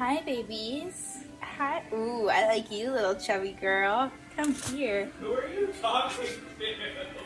Hi, babies. Hi. Ooh, I like you, little chubby girl. Come here. Who are you talking to?